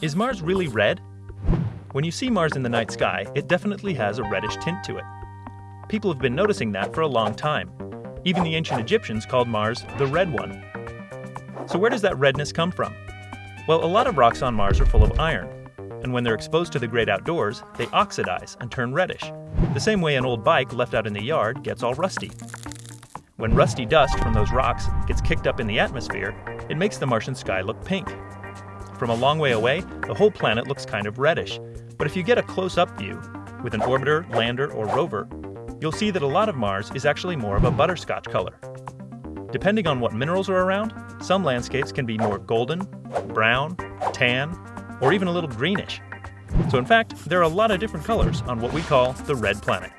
Is Mars really red? When you see Mars in the night sky, it definitely has a reddish tint to it. People have been noticing that for a long time. Even the ancient Egyptians called Mars the Red One. So where does that redness come from? Well, a lot of rocks on Mars are full of iron, and when they're exposed to the great outdoors, they oxidize and turn reddish, the same way an old bike left out in the yard gets all rusty. When rusty dust from those rocks gets kicked up in the atmosphere, it makes the Martian sky look pink. From a long way away, the whole planet looks kind of reddish, but if you get a close up view, with an orbiter, lander, or rover, you'll see that a lot of Mars is actually more of a butterscotch color. Depending on what minerals are around, some landscapes can be more golden, brown, tan, or even a little greenish. So in fact, there are a lot of different colors on what we call the red planet.